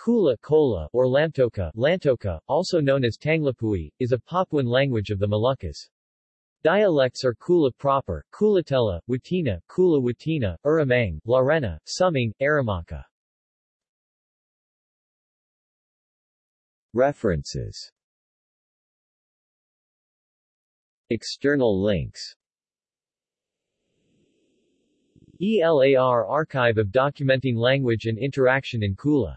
Kula Kola, or Lamtoka, Lantoka, also known as Tanglapui, is a Papuan language of the Moluccas. Dialects are Kula proper, Kulatela, Watina, Kula Watina, Uramang, Larena, Suming, Aramaka. References External links ELAR Archive of Documenting Language and Interaction in Kula